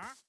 huh?